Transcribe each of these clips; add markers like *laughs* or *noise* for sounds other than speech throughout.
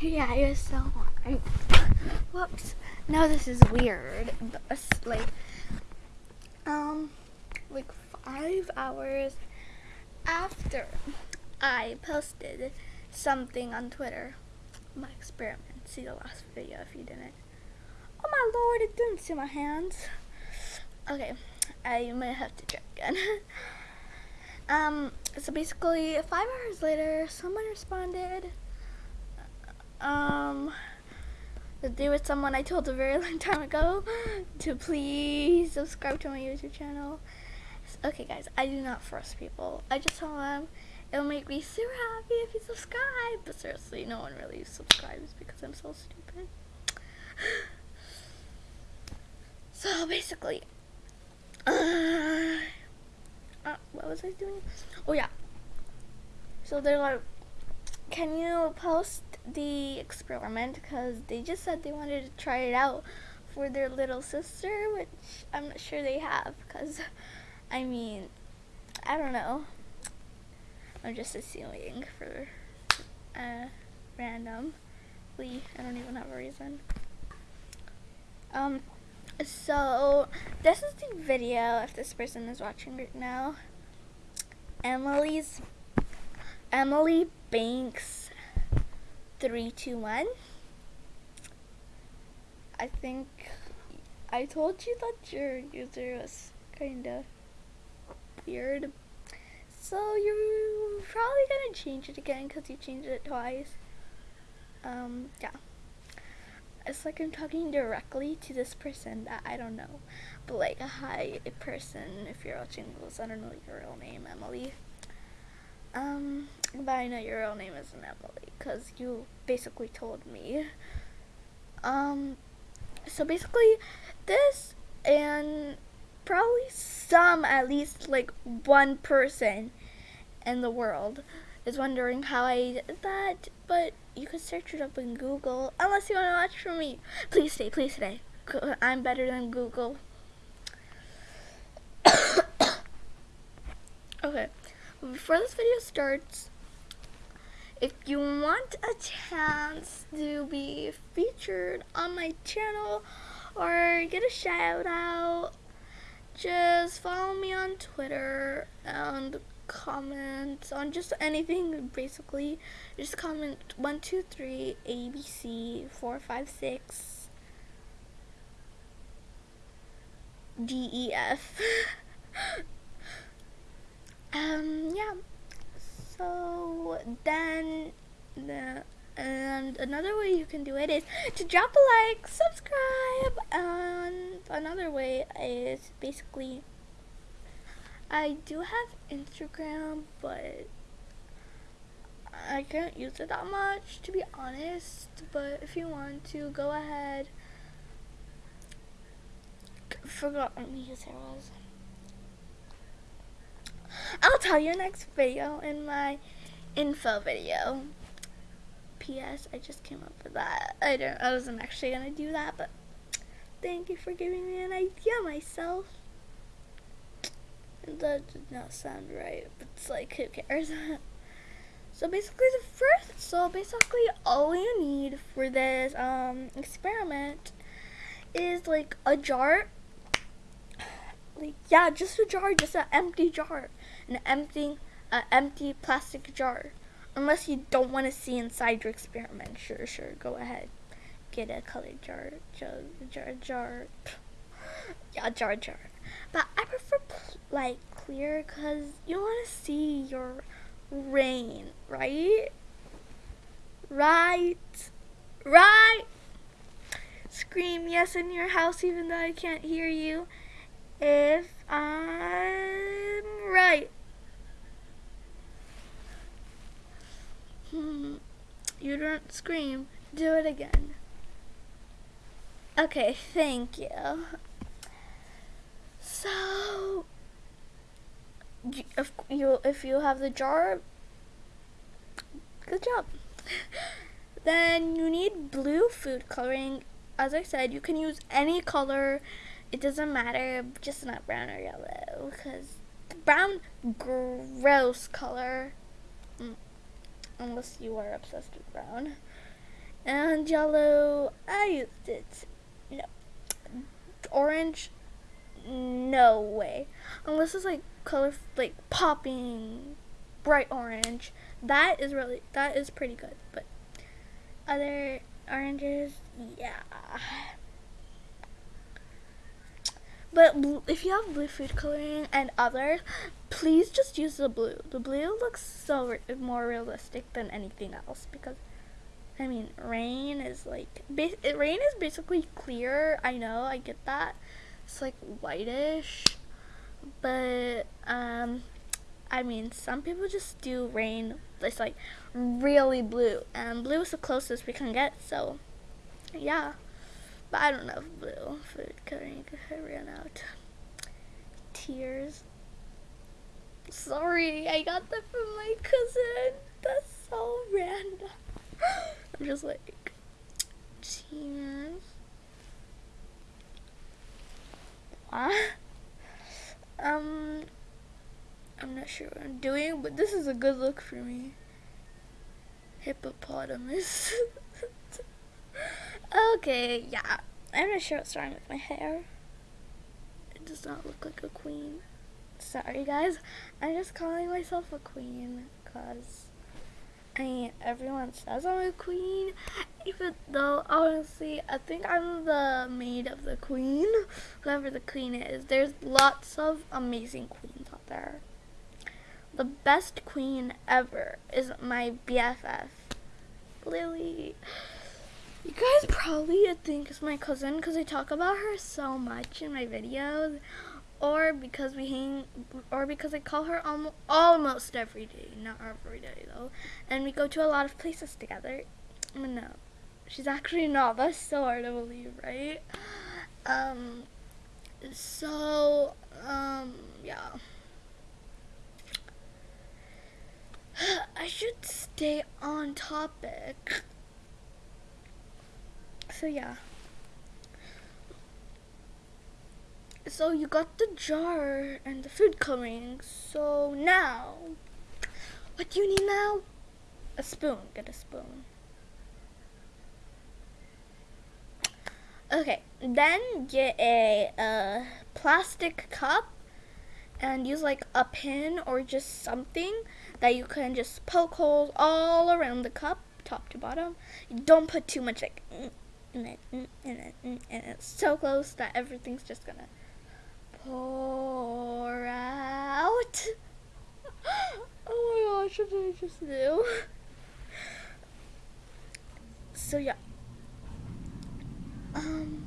Yeah, you're so right. Whoops. No, this is weird. Like, um, like five hours after I posted something on Twitter, my experiment. See the last video if you didn't. Oh my lord, it didn't see my hands. Okay, I might have to try again. *laughs* um, so basically, five hours later, someone responded um, to do with someone I told a very *laughs* long time ago to please subscribe to my YouTube channel. Okay, guys, I do not force people. I just tell them it'll make me super happy if you subscribe. But seriously, no one really subscribes because I'm so stupid. *sighs* so basically, *sighs* uh, uh, what was I doing? Oh yeah. So they're like, can you post the experiment because they just said they wanted to try it out for their little sister, which I'm not sure they have because, *laughs* I mean, I don't know. I'm just assuming for uh, randomly. I don't even have a reason. Um, so this is the video if this person is watching right now. Emily's Emily Banks 321. I think I told you that your user was kind of weird. So you're probably gonna change it again because you changed it twice. Um, yeah. It's like I'm talking directly to this person that I don't know. But like, a hi, person, if you're watching this, I don't know your real name, Emily. Um, but I know your real name isn't Emily because you basically told me. Um, so basically, this and probably some, at least like one person in the world is wondering how I did that, but you could search it up in Google unless you want to watch from me. Please stay, please stay. I'm better than Google. *coughs* okay before this video starts, if you want a chance to be featured on my channel or get a shout out, just follow me on Twitter and comment on just anything basically. Just comment 123 ABC 456 DEF. *laughs* um yeah so then the and another way you can do it is to drop a like subscribe and another way is basically I do have Instagram but I can't use it that much to be honest but if you want to go ahead. Forgot what my user was I'll tell you next video in my info video. P.S. I just came up with that. I don't. I wasn't actually gonna do that, but thank you for giving me an idea myself. That did not sound right, but it's like who cares? *laughs* so basically, the first. So basically, all you need for this um experiment is like a jar like yeah, just a jar, just an empty jar, an empty, an empty plastic jar. Unless you don't want to see inside your experiment, sure, sure, go ahead, get a colored jar, jar, jar, jar. *sighs* yeah, jar, jar. But I prefer like clear because you want to see your rain, right? Right, right. Scream yes in your house even though I can't hear you if I'm right. Hmm. You don't scream. Do it again. Okay, thank you. So, if you if you have the jar, good job. *laughs* then you need blue food coloring. As I said, you can use any color it doesn't matter, just not brown or yellow, because brown, gross color, mm, unless you are obsessed with brown. And yellow, I used it. No. Orange, no way. Unless it's like color, like popping, bright orange. That is really, that is pretty good. But other oranges, yeah. But if you have blue food coloring and others, please just use the blue. The blue looks so re more realistic than anything else because, I mean, rain is like, rain is basically clear. I know, I get that. It's like whitish, but um, I mean, some people just do rain. It's like really blue, and blue is the closest we can get. So, yeah. But I don't have blue food coloring I ran out. Tears. Sorry, I got that from my cousin. That's so random. *gasps* I'm just like, tears. What? Um, I'm not sure what I'm doing, but this is a good look for me. Hippopotamus. *laughs* Okay, yeah. I'm not sure what's wrong with my hair. It does not look like a queen. Sorry, guys. I'm just calling myself a queen because, I mean, everyone says I'm a queen. Even though, honestly, I think I'm the maid of the queen. Whoever the queen is. There's lots of amazing queens out there. The best queen ever is my BFF, Lily. You guys probably think it's my cousin because I talk about her so much in my videos, or because we hang, or because I call her almost, almost every day, not every day though, and we go to a lot of places together. But no, she's actually not. That's so hard to believe, right? Um, so, um, yeah. *sighs* I should stay on topic so yeah. So you got the jar and the food coloring. So now, what do you need now? A spoon. Get a spoon. Okay, then get a, a plastic cup and use like a pin or just something that you can just poke holes all around the cup, top to bottom. don't put too much like and it, and it, and it's so close that everything's just gonna pour out. *gasps* oh my gosh, what did I just do? So yeah. Um.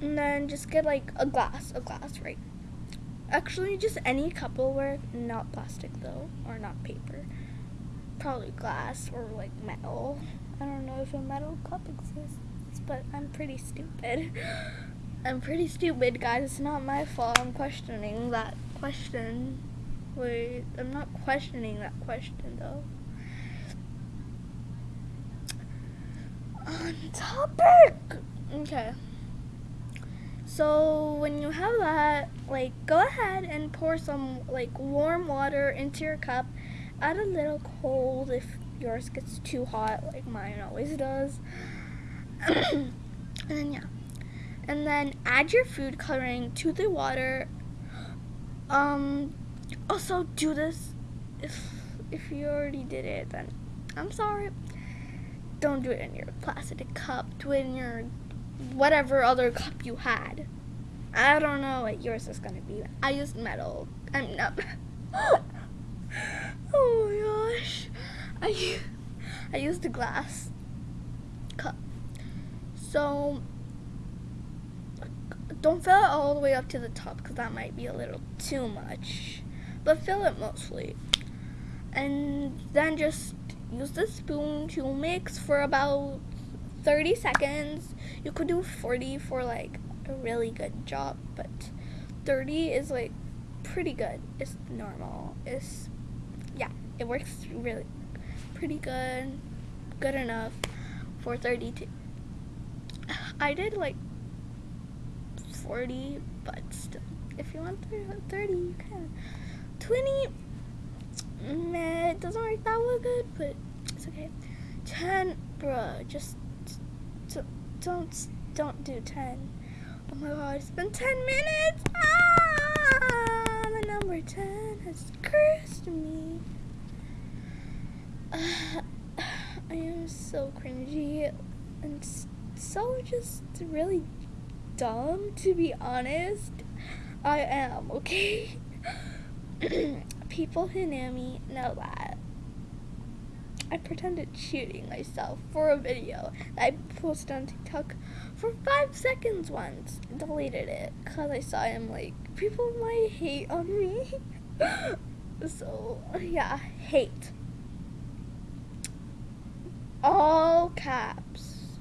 And then just get like a glass, a glass, right? Actually, just any Cupperware, not plastic though, or not paper probably glass or like metal. I don't know if a metal cup exists, but I'm pretty stupid. *gasps* I'm pretty stupid, guys. It's not my fault. I'm questioning that question. Wait, I'm not questioning that question though. On topic! Okay. So when you have that, like go ahead and pour some like warm water into your cup add a little cold if yours gets too hot like mine always does. *coughs* and then yeah. And then add your food coloring to the water. Um also do this if if you already did it then I'm sorry. Don't do it in your plastic cup. Do it in your whatever other cup you had. I don't know what yours is gonna be. I used metal. I'm not *laughs* Oh my gosh. I, I used a glass cup. So, don't fill it all the way up to the top because that might be a little too much. But fill it mostly. And then just use the spoon to mix for about 30 seconds. You could do 40 for like a really good job, but 30 is like pretty good. It's normal. It's it works really pretty good, good enough for 32. I did like 40, but still, if you want 30, you can. 20, meh, it doesn't work that well good, but it's okay. 10, bruh, just don't, don't do 10. Oh my god, it's been 10 minutes! Ah, the number 10 has cursed me. *sighs* I am so cringy and so just really dumb, to be honest. I am, okay? *clears throat* People who know me know that. I pretended shooting myself for a video that I posted on TikTok for five seconds once. Deleted it because I saw him like people might hate on me. *laughs* so yeah, hate. All caps.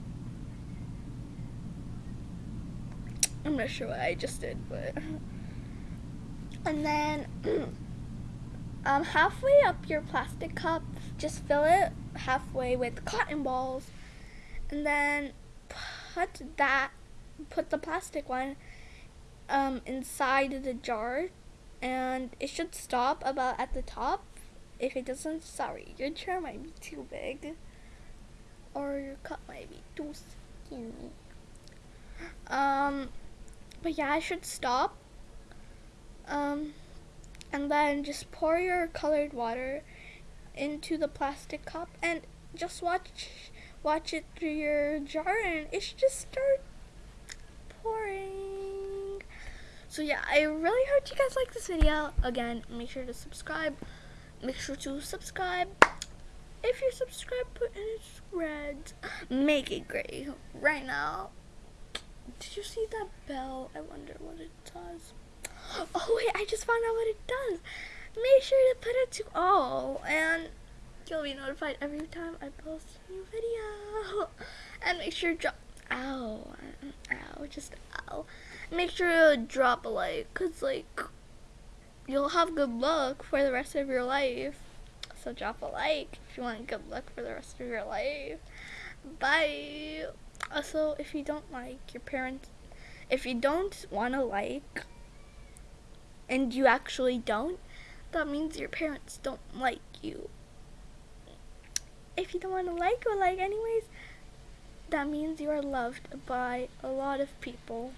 I'm not sure what I just did, but and then *clears throat* um halfway up your plastic cup, just fill it halfway with cotton balls, and then put that put the plastic one um inside the jar, and it should stop about at the top. If it doesn't, sorry, your jar might be too big, or your cup might be too skinny. Um, but yeah, I should stop. Um, and then just pour your colored water into the plastic cup and just watch watch it through your jar and it should just start pouring. So yeah, I really hope you guys like this video. Again, make sure to subscribe. Make sure to subscribe. If you're subscribed, put in it's red. Make it gray right now. Did you see that bell? I wonder what it does. Oh wait, I just found out what it does. Make sure to put it to all and you'll be notified every time I post a new video. And make sure to drop ow ow just ow. Make sure to drop a like cuz like you'll have good luck for the rest of your life. So drop a like if you want good luck for the rest of your life. Bye. Also, if you don't like your parents, if you don't want to like, and you actually don't, that means your parents don't like you. If you don't want to like or like anyways, that means you are loved by a lot of people.